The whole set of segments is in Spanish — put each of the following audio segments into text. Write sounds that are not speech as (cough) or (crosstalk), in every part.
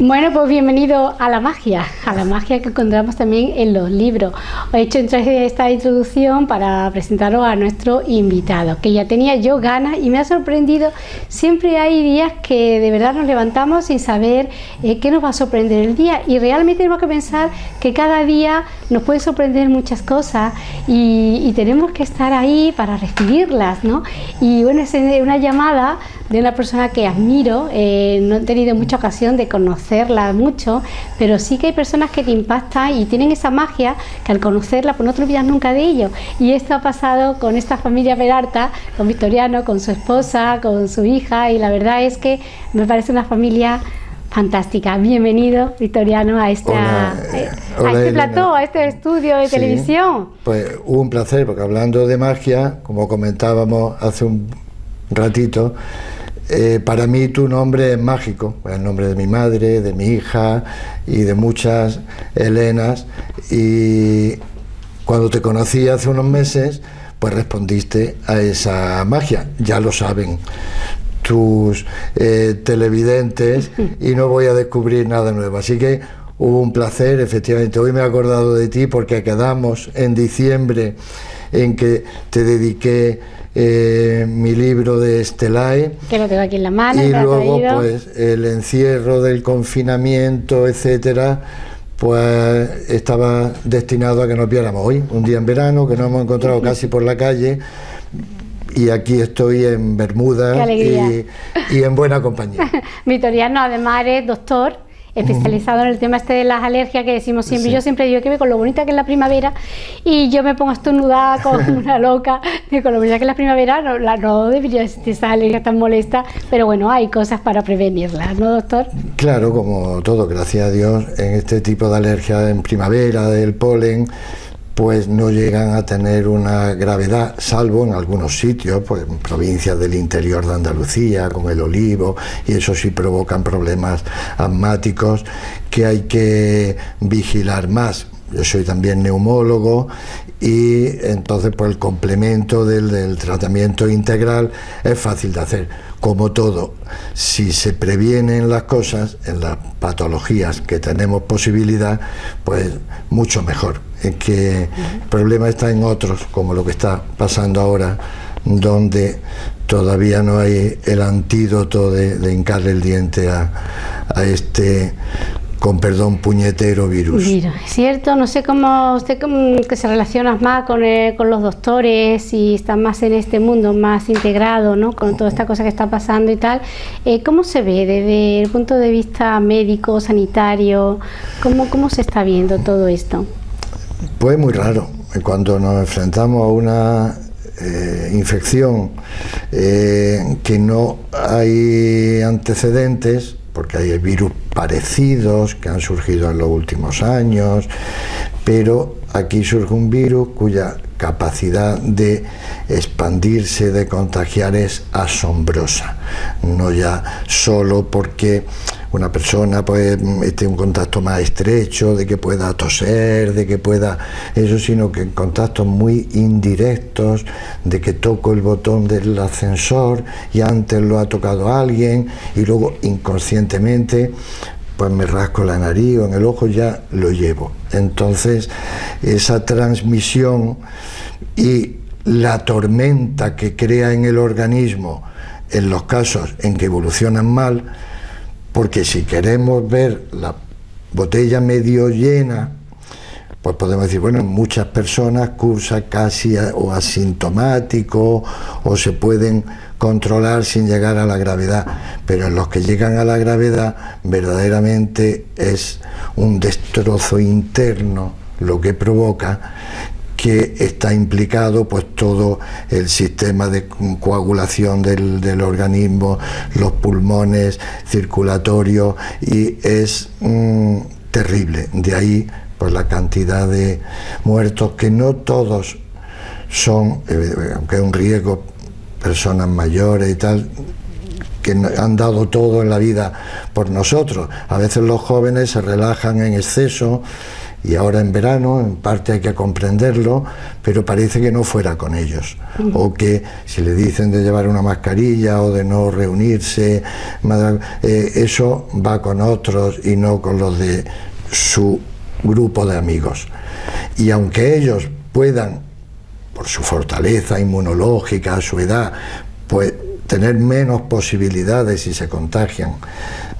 Bueno, pues bienvenido a la magia, a la magia que encontramos también en los libros. Os he hecho esta introducción para presentaros a nuestro invitado, que ya tenía yo ganas y me ha sorprendido. Siempre hay días que de verdad nos levantamos sin saber eh, qué nos va a sorprender el día y realmente tenemos que pensar que cada día nos puede sorprender muchas cosas y, tenemos que estar ahí para recibirlas, ¿no? Y bueno, es una llamada de una persona que admiro, eh, no he tenido mucha ocasión de conocerla mucho, pero sí que hay personas que te impactan y tienen esa magia que al conocerla pues no te olvidas nunca de ello. Y esto ha pasado con esta familia Peralta, con Victoriano, con su esposa, con su hija y la verdad es que me parece una familia fantástica. Bienvenido, Victoriano, a, esta, eh, a este plató, a este estudio de televisión. Pues un placer, porque hablando de magia, como comentábamos hace un ratito, eh, para mí tu nombre es mágico, el nombre de mi madre, de mi hija y de muchas Helenas. Y cuando te conocí hace unos meses, pues respondiste a esa magia, ya lo saben tus eh, televidentes (laughs) y no voy a descubrir nada nuevo. Así que hubo un placer, efectivamente. Hoy me he acordado de ti porque quedamos en diciembre en que te dediqué eh, mi libro de Estelae. Que lo tengo aquí en la mano. Y luego, pues, el encierro del confinamiento, etcétera, pues estaba destinado a que nos viéramos hoy, un día en verano, que nos hemos encontrado casi por la calle. Y aquí estoy en Bermuda y, y, en buena compañía. (laughs) Vitoriano, además, eres doctor especializado en el tema este de las alergias que decimos siempre. Yo siempre digo que ve con lo bonita que es la primavera y yo me pongo a estornudar (laughs) con una loca, con lo bonita que es la primavera, no, la, no debería existir esa alergia tan molesta, pero bueno, hay cosas para prevenirlas, ¿no, doctor? Claro, como todo, gracias a Dios, en este tipo de alergia en primavera, del polen, pues no llegan a tener una gravedad, salvo en algunos sitios, pues en provincias del interior de Andalucía, con el olivo, y eso sí provocan problemas asmáticos que hay que vigilar más. Yo soy también neumólogo y entonces pues el complemento del, del tratamiento integral es fácil de hacer. Como todo, si se previenen las cosas en las patologías que tenemos posibilidad, pues mucho mejor que el problema está en otros, como lo que está pasando ahora, donde todavía no hay el antídoto de, de hincarle el diente a, este con perdón, puñetero virus. Mira, es cierto, no sé cómo usted que se relaciona más con, con los doctores y está más en este mundo, más integrado, ¿no? Con toda esta cosa que está pasando y tal, eh, ¿cómo se ve desde el punto de vista médico, sanitario? ¿Cómo, cómo se está viendo todo esto? Pues muy raro. Cuando nos enfrentamos a una eh, infección eh, que no hay antecedentes, porque hay virus parecidos que han surgido en los últimos años, pero aquí surge un virus cuya capacidad de expandirse, de contagiar es asombrosa, no ya solo porque una persona pues esté en un contacto más estrecho, de que pueda toser, de que pueda eso, sino que en contactos muy indirectos, de que toco el botón del ascensor y antes lo ha tocado alguien y luego inconscientemente pues me rasco la nariz o en el ojo ya lo llevo. Entonces esa transmisión y la tormenta que crea en el organismo en los casos en que evolucionan mal, porque si queremos ver la botella medio llena, pues podemos decir, bueno, muchas personas cursan casi o asintomático o se pueden controlar sin llegar a la gravedad, pero en los que llegan a la gravedad verdaderamente es un destrozo interno lo que provoca que está implicado pues todo el sistema de coagulación del, organismo, los pulmones, circulatorio y es mm, terrible. De ahí pues la cantidad de muertos que no todos son, eh, aunque es un riesgo, personas mayores y tal, que han dado todo en la vida por nosotros. A veces los jóvenes se relajan en exceso y ahora en verano, en parte hay que comprenderlo, pero parece que no fuera con ellos. O que si le dicen de llevar una mascarilla o de no reunirse, eh, eso va con otros y no con los de su grupo de amigos. Y aunque ellos puedan, por su fortaleza inmunológica, su edad, pues tener menos posibilidades si se contagian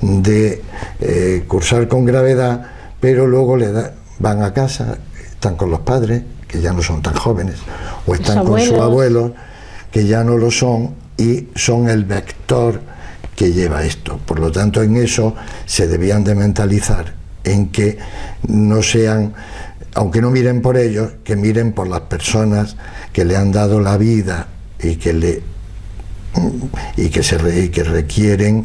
de eh, cursar con gravedad, pero luego le van a casa, están con los padres, que ya no son tan jóvenes, o están con sus abuelos, que ya no lo son, y son el vector que lleva esto. Por lo tanto, en eso se debían de mentalizar, en que no sean, aunque no miren por ellos, que miren por las personas que le han dado la vida y que le y que, se y que requieren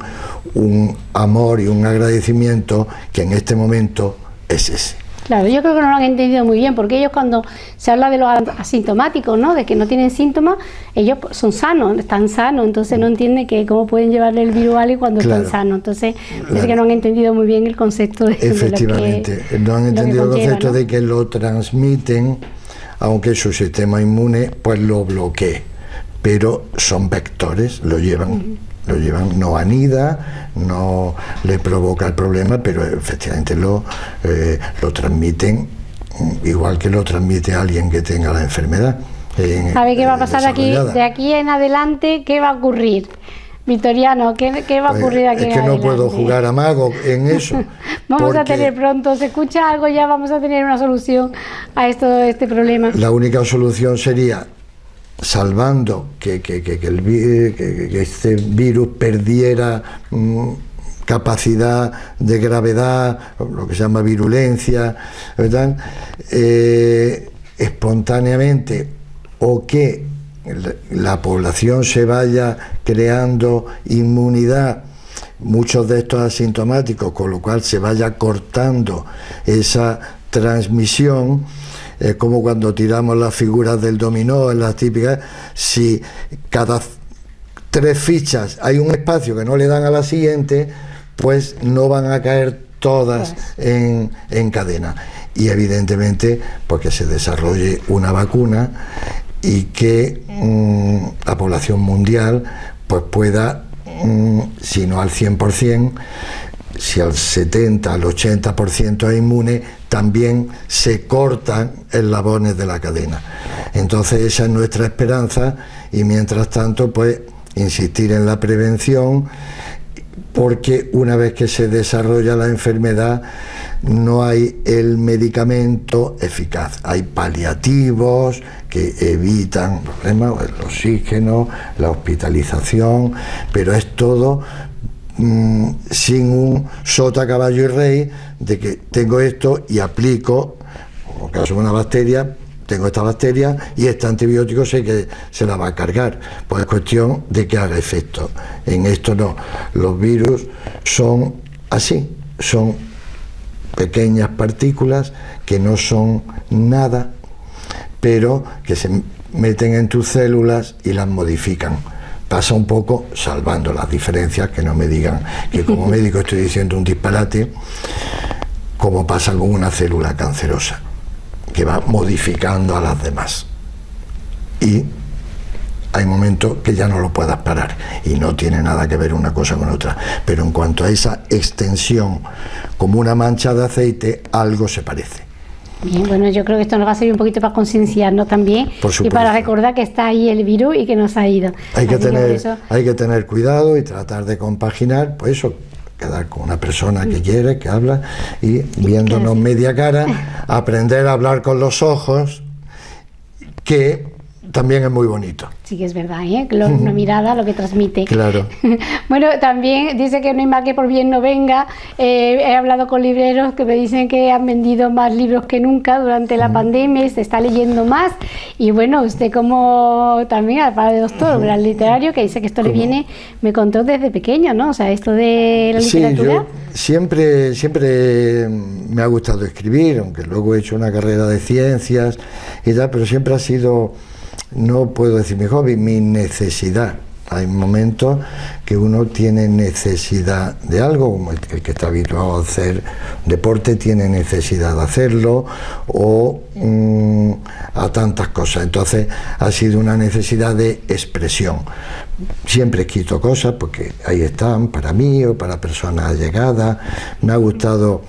un amor y un agradecimiento que en este momento es ese. Claro, yo creo que no lo han entendido muy bien, porque ellos cuando se habla de los asintomáticos, ¿no? de que no tienen síntomas, ellos son sanos, están sanos, entonces no entienden que cómo pueden llevarle el virus a alguien cuando están sanos. Entonces, es que no han entendido muy bien el concepto de Efectivamente, no han entendido el concepto de que lo transmiten, aunque su sistema inmune pues lo bloquee, pero son vectores, lo llevan lo llevan, no anida, no le provoca el problema, pero efectivamente lo, eh, lo transmiten mm, igual que lo transmite alguien que tenga la enfermedad. a ver qué va a pasar aquí, de aquí en adelante, qué va a ocurrir. Victoriano, ¿qué, va a pues, ocurrir aquí? Es que no puedo jugar a mago en (laughs) eso. vamos a tener pronto, se escucha algo, ya vamos a tener una solución a esto, este problema. La única solución sería salvando que, el, este virus perdiera mm, capacidad de gravedad, lo que se llama virulencia, eh, espontáneamente, o que la población se vaya creando inmunidad, muchos de estos asintomáticos, con lo cual se vaya cortando esa transmisión, es como cuando tiramos las figuras del dominó, en las típicas, si cada tres fichas hay un espacio que no le dan a la siguiente, pues no van a caer todas en, cadena. Y evidentemente, porque se desarrolle una vacuna y que mm, la población mundial pues pueda, mm, si no al 100%, si al 70, al 80% es inmune, también se cortan eslabones de la cadena. Entonces esa es nuestra esperanza y mientras tanto pues insistir en la prevención porque una vez que se desarrolla la enfermedad no hay el medicamento eficaz. Hay paliativos que evitan problemas, el oxígeno, la hospitalización, pero es todo Mm, sin un sota, caballo y rey de que tengo esto y aplico, como caso una bacteria, tengo esta bacteria y este antibiótico sé que se la va a cargar. Pues es cuestión de que haga efecto. En esto no. Los virus son así, son pequeñas partículas que no son nada, pero que se meten en tus células y las modifican pasa un poco, salvando las diferencias, que no me digan que como (laughs) médico estoy diciendo un disparate, como pasa con una célula cancerosa, que va modificando a las demás. Y hay momentos que ya no lo puedas parar y no tiene nada que ver una cosa con otra. Pero en cuanto a esa extensión como una mancha de aceite, algo se parece. Bien, bueno, yo creo que esto nos va a servir un poquito para concienciarnos también y para recordar que está ahí el virus y que nos ha ido. Hay que, tener, hay que tener cuidado y tratar de compaginar, pues eso, quedar con una persona que mm. quiere, que habla y viéndonos media cara, (laughs) aprender a hablar con los ojos, que también es muy bonito. Sí que es verdad, ¿eh? (laughs) una mirada lo que transmite. Claro. (laughs) bueno, también dice que no hay más que por bien no venga. Eh, he hablado con libreros que me dicen que han vendido más libros que nunca durante la pandemia, se está leyendo más. Y bueno, usted como también, al de doctor, un gran literario, que dice que esto le viene, me contó desde pequeño, ¿no? O sea, esto de la literatura. Sí, siempre, siempre me ha gustado escribir, aunque luego he hecho una carrera de ciencias y tal, pero siempre ha sido no puedo decir mi hobby, mi necesidad Hay momentos que uno tiene necesidad de algo, como el, que está habituado a hacer deporte tiene necesidad de hacerlo, o mm, a tantas cosas. Entonces ha sido una necesidad de expresión. Siempre escrito cosas porque ahí están, para mí o para personas allegadas. Me ha gustado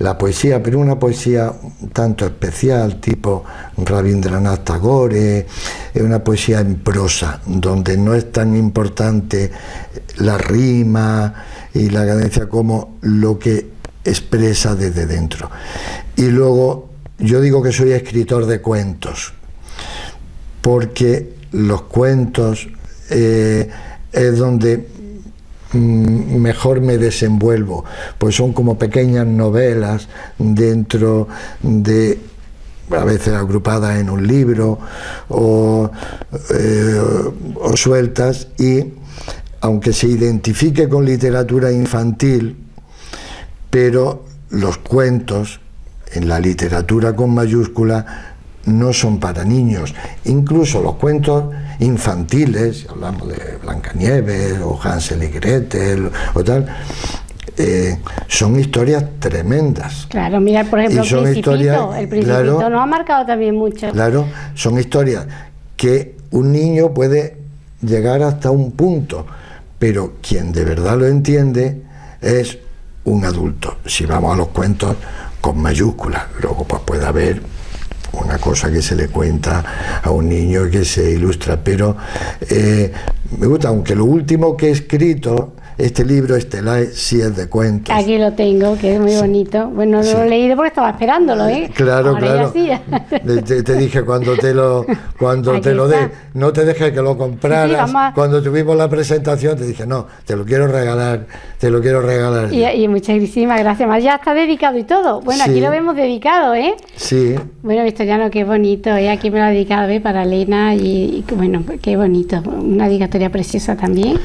la poesía, pero una poesía tanto especial, tipo Rabindranath Tagore, es una poesía en prosa, donde no es tan importante la rima y la cadencia como lo que expresa desde dentro. Y luego, yo digo que soy escritor de cuentos, porque los cuentos eh, es donde mejor me desenvuelvo, pues son como pequeñas novelas dentro de a veces agrupadas en un libro o, eh, o sueltas y aunque se identifique con literatura infantil, pero los cuentos en la literatura con mayúscula no son para niños. Incluso los cuentos infantiles, hablamos de Blancanieves o Hansel y Gretel o tal, eh, son historias tremendas. Claro, mira, por ejemplo, el Principito, el Principito nos ha marcado también mucho. Claro, son historias que un niño puede llegar hasta un punto, pero quien de verdad lo entiende es un adulto. Si vamos a los cuentos con mayúsculas, luego pues puede haber una cosa que se le cuenta a un niño que se ilustra, pero eh, me gusta, aunque lo último que he escrito este libro, Estelae, sí es de cuentos. Aquí lo tengo, que es muy bonito. Bueno, lo he leído porque estaba esperándolo, ¿eh? Claro, claro. Te, dije cuando te lo, cuando te lo dé, no te dejes que lo compraras. Cuando tuvimos la presentación te dije, no, te lo quiero regalar, te lo quiero regalar. Y, y muchísimas gracias. Más ya está dedicado y todo. Bueno, aquí lo vemos dedicado, ¿eh? Sí. Bueno, Victoriano, qué bonito, ¿eh? Aquí me lo ha dedicado ¿eh? para Elena y, y, bueno, qué bonito. Una dedicatoria preciosa también,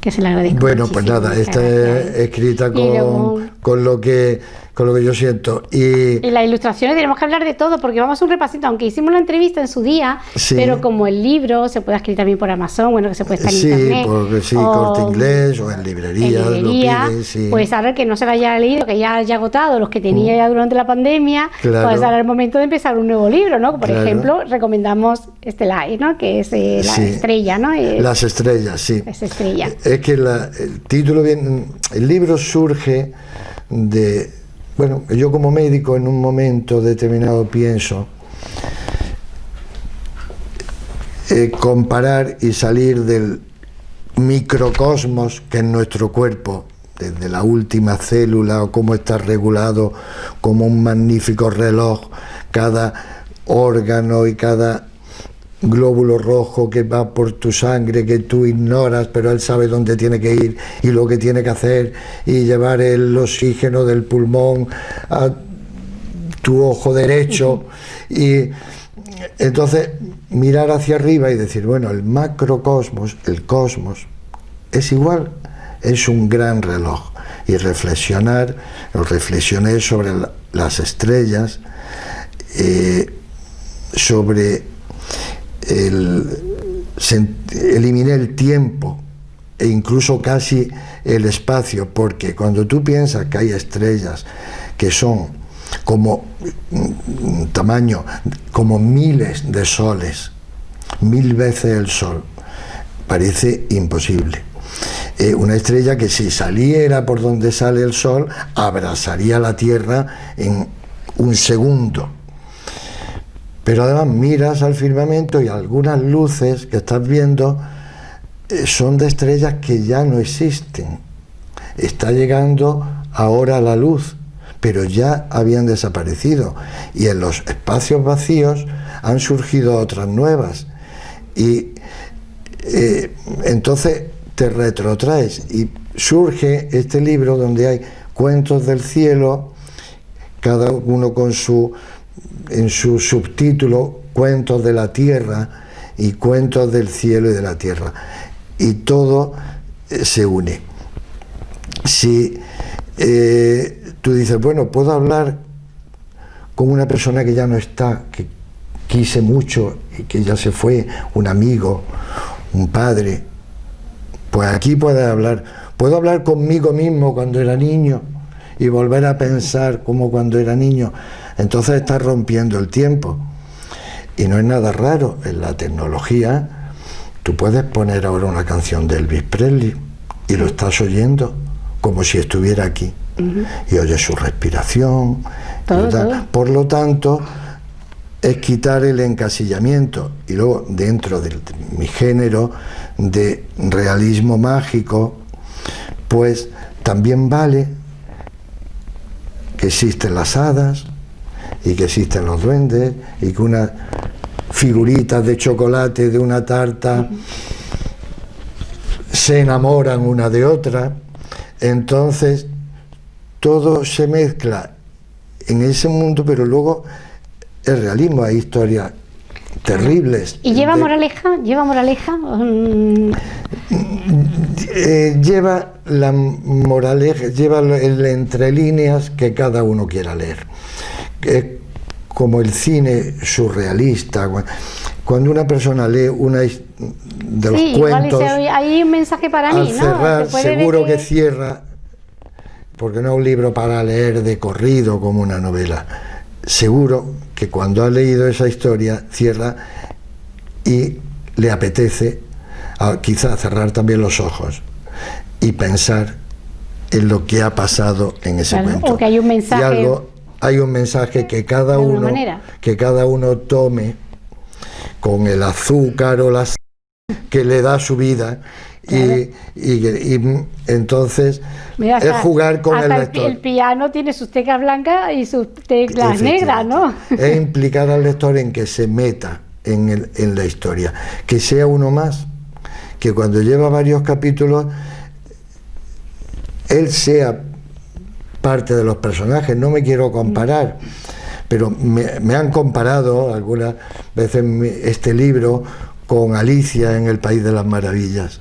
que se le agradezco. Bueno, pues nada, esta es escrita con, con lo que con lo que yo siento. Y, las ilustraciones tenemos que hablar de todo, porque vamos a un repasito, aunque hicimos la entrevista en su día, pero como el libro se puede escribir también por Amazon, bueno, que se puede estar en sí, internet. Porque, sí, corte inglés o en librerías, en librería, Pues ahora que no se lo haya leído, que ya haya agotado los que tenía mm. ya durante la pandemia, pues ahora es el momento de empezar un nuevo libro, ¿no? Por ejemplo, recomendamos este live, ¿no? Que es eh, la estrella, ¿no? Las estrellas, sí. Es estrella. Es que el título bien, el libro surge de bueno, yo como médico en un momento determinado pienso eh, comparar y salir del microcosmos que es nuestro cuerpo, desde la última célula o cómo está regulado como un magnífico reloj, cada órgano y cada glóbulo rojo que va por tu sangre, que tú ignoras, pero él sabe dónde tiene que ir y lo que tiene que hacer, y llevar el oxígeno del pulmón a tu ojo derecho. Y entonces mirar hacia arriba y decir, bueno, el macrocosmos, el cosmos, es igual, es un gran reloj. Y reflexionar, reflexioné sobre las estrellas, eh, sobre el, eliminé el tiempo e incluso casi el espacio, porque cuando tú piensas que hay estrellas que son como un tamaño, como miles de soles, mil veces el sol, parece imposible. Eh, una estrella que si saliera por donde sale el sol, abrazaría la Tierra en un segundo pero además miras al firmamento y algunas luces que estás viendo eh, son de estrellas que ya no existen. Está llegando ahora la luz, pero ya habían desaparecido. Y en los espacios vacíos han surgido otras nuevas. Y eh, entonces te retrotraes y surge este libro donde hay cuentos del cielo, cada uno con su en su subtítulo Cuentos de la Tierra y Cuentos del Cielo y de la Tierra. Y todo eh, se une. Si eh, tú dices, bueno, puedo hablar con una persona que ya no está, que quise mucho y que ya se fue, un amigo, un padre, Pues aquí puedes hablar, puedo hablar conmigo mismo cuando era niño y volver a pensar como cuando era niño. Entonces estás rompiendo el tiempo. Y no es nada raro, en la tecnología tú puedes poner ahora una canción de Elvis Presley y lo estás oyendo como si estuviera aquí. Y oyes su respiración. Por lo tanto, es quitar el encasillamiento. Y luego, dentro de mi género de realismo mágico, pues también vale que existen las hadas y que existen los duendes y que unas figuritas de chocolate de una tarta se enamoran una de otra. Entonces, todo se mezcla en ese mundo, pero luego el realismo, hay historias terribles. ¿Y lleva moraleja? ¿Lleva moraleja? Eh, lleva la moraleja, lleva el entre líneas que cada uno quiera leer. Es como el cine surrealista. Cuando una persona lee una de los cuentos, hay un mensaje para al mí, cerrar, seguro que... cierra, porque no es un libro para leer de corrido como una novela. Seguro que cuando ha leído esa historia cierra y le apetece quizá cerrar también los ojos y pensar en lo que ha pasado en ese momento. O hay un mensaje. algo, hay un mensaje que cada uno que cada uno tome con el azúcar o la que le da su vida y, entonces es jugar con el lector. El, piano tiene sus teclas blancas y sus teclas negras, ¿no? (laughs) Es implicar al lector en que se meta en, en la historia, que sea uno más, que cuando lleva varios capítulos él sea parte de los personajes, no me quiero comparar, pero me, han comparado algunas veces este libro con Alicia en el País de las Maravillas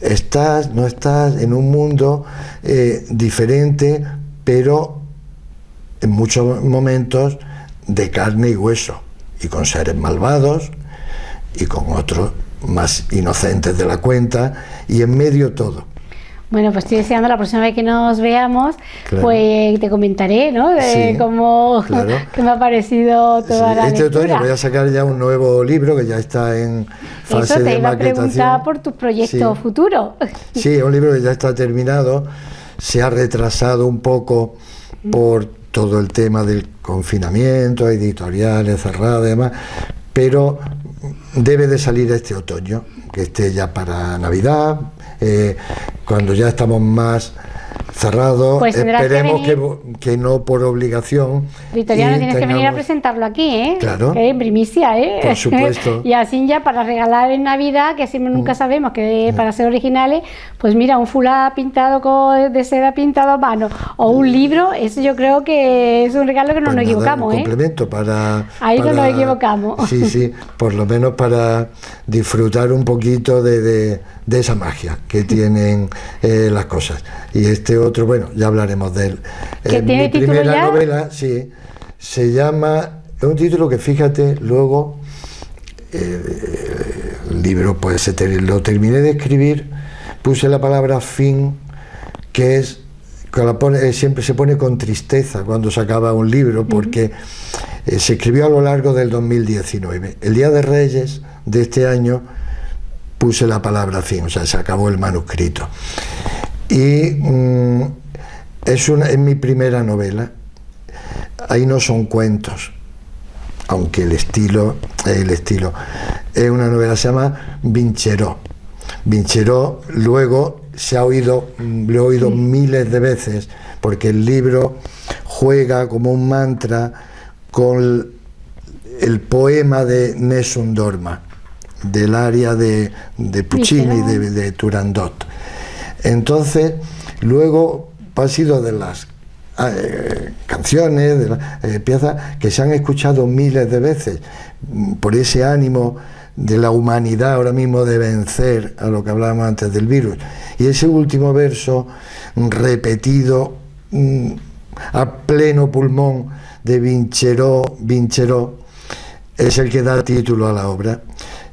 estás, no estás en un mundo eh, diferente, pero en muchos momentos de carne y hueso, y con seres malvados, y con otros más inocentes de la cuenta, y en medio todo. Bueno, pues estoy deseando la próxima vez que nos veamos, pues te comentaré, ¿no? De cómo (laughs) que me ha parecido toda la Este otoño voy a sacar ya un nuevo libro que ya está en fase Eso te de iba a preguntar por tu proyecto futuro. Sí, es un libro que ya está terminado, se ha retrasado un poco por todo el tema del confinamiento, editoriales cerradas y demás, pero debe de salir este otoño, que esté ya para Navidad, eh, cuando ya estamos más cerrados, pues esperemos que, no por obligación. Victoriano, tienes que venir a presentarlo aquí, ¿eh? Claro. Que en primicia, ¿eh? Por supuesto. (laughs) y así ya para regalar en Navidad, que siempre nunca mm. sabemos que para ser originales, pues mira, un fulá pintado con, de seda pintado a mano o un libro, eso yo creo que es un regalo que no pues nos equivocamos, un ¿eh? complemento para... Ahí no nos equivocamos. Sí, sí, por lo menos para disfrutar un poquito de de esa magia que tienen eh, las cosas. Y este otro, bueno, ya hablaremos de él. Eh, mi primera novela, sí, se llama, es un título que fíjate, luego eh, el libro pues se lo terminé de escribir, puse la palabra fin, que es que la pone, siempre se pone con tristeza cuando se acaba un libro, porque se escribió a lo largo del 2019. El Día de Reyes de este año puse la palabra fin, o sea, se acabó el manuscrito. Y mm, es, una, es mi primera novela. Ahí no son cuentos, aunque el estilo, el estilo, es una novela, se llama Vincheró. Vincheró luego se ha oído, lo he oído miles de veces, porque el libro juega como un mantra con el poema de Nessun Dorma del área de, de Puccini, de, de, Turandot. Entonces, luego ha sido de las eh, canciones, de eh, piezas que se han escuchado miles de veces mm, por ese ánimo de la humanidad ahora mismo de vencer a lo que hablábamos antes del virus. Y ese último verso repetido mm, a pleno pulmón de Vincheró, Vincheró, es el que da título a la obra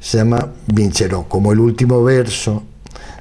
se llama Vincheró, como el último verso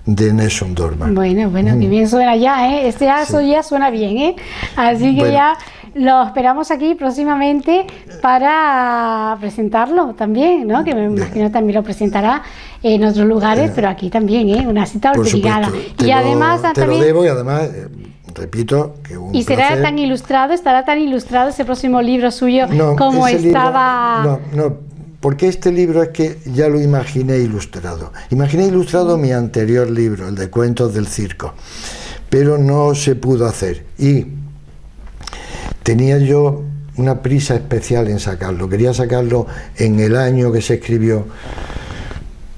de Nelson Dorman. Bueno, bueno, que bien suena ya, ¿eh? Este aso ya suena bien, ¿eh? Así que ya lo esperamos aquí próximamente para presentarlo también, ¿no? Que me imagino también lo presentará en otros lugares, pero aquí también, ¿eh? Una cita obligada. Y además te lo debo y además eh, repito que un y será tan ilustrado estará tan ilustrado ese próximo libro suyo como estaba no no porque este libro es que ya lo imaginé ilustrado. Imaginé ilustrado mi anterior libro el de cuentos del circo pero no se pudo hacer. Y tenía yo una prisa especial en sacarlo, quería sacarlo en el año que se escribió,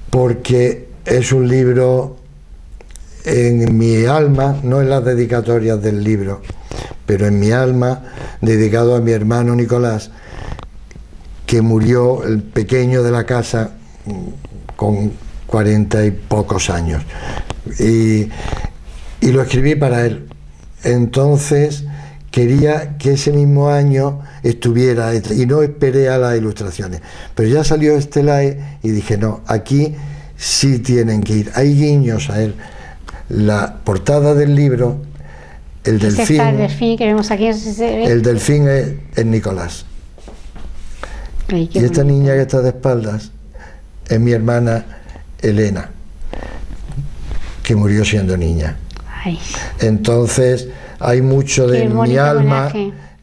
porque es un libro en mi alma, no en las dedicatorias del libro, pero en mi alma, dedicado a mi hermano Nicolás, que murió el pequeño de la casa con cuarenta y pocos años. Y, y lo escribí para él. Entonces, quería que ese mismo año estuviera y no esperé a las ilustraciones. Pero ya salió este live y dije, no, aquí sí tienen que ir. Hay guiños a él. La portada del libro, el delfín. el delfín que vemos aquí, El delfín es, Nicolás. Y esta niña que está de espaldas es mi hermana Elena, que murió siendo niña. Entonces, hay mucho de mi alma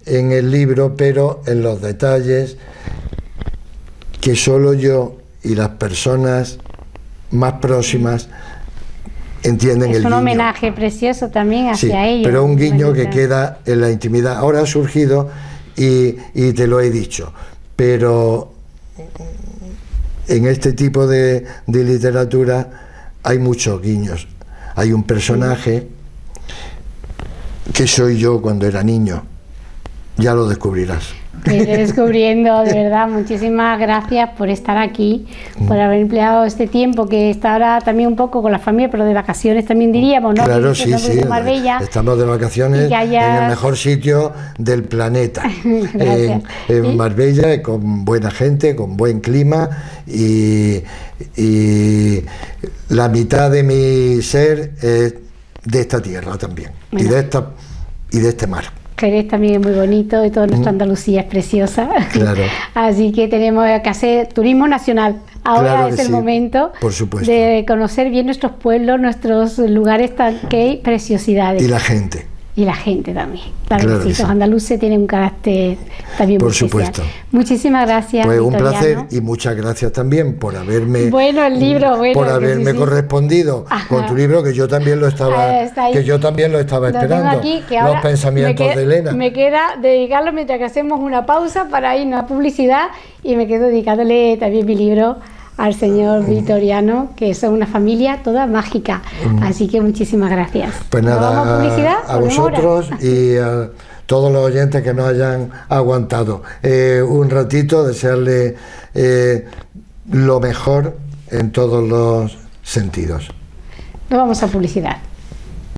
en el libro, pero en los detalles que solo yo y las personas más próximas entienden el Es un homenaje precioso también hacia ellos. Pero un guiño que queda en la intimidad. Ahora ha surgido y, y, te lo he dicho, pero en este tipo de, de literatura hay muchos guiños. Hay un personaje qué soy yo cuando era niño. Ya lo descubrirás. (laughs) descubriendo, de verdad, muchísimas gracias por estar aquí, por haber empleado este tiempo que está ahora también un poco con la familia, pero de vacaciones también diríamos, ¿no? Claro, sí, sí. Estamos de vacaciones en el mejor sitio del planeta. (laughs) en, Marbella, con buena gente, con buen clima y, y la mitad de mi ser es de esta tierra también y, de esta, y de este mar. Jerez también es muy bonito y toda nuestra mm. Andalucía es preciosa. Claro. (laughs) Así que tenemos que hacer turismo nacional. Ahora es el momento de conocer bien nuestros pueblos, nuestros lugares tan que hay preciosidades. Y la gente y la gente también. Claro, los andaluces tienen un carácter también Por muy supuesto. Muchísimas gracias. Pues un placer y muchas gracias también por haberme bueno el libro bueno, por haberme correspondido con tu libro que yo también lo estaba que yo también lo estaba esperando. los pensamientos de Elena. Me queda dedicarlo mientras que hacemos una pausa para irnos a publicidad y me quedo dedicándole también mi libro al señor Vitoriano, que es una familia toda mágica. Así que muchísimas gracias. Pues nada, a, vosotros y a todos los oyentes que nos hayan aguantado. Eh, un ratito, desearle eh, lo mejor en todos los sentidos. Nos vamos a publicidad.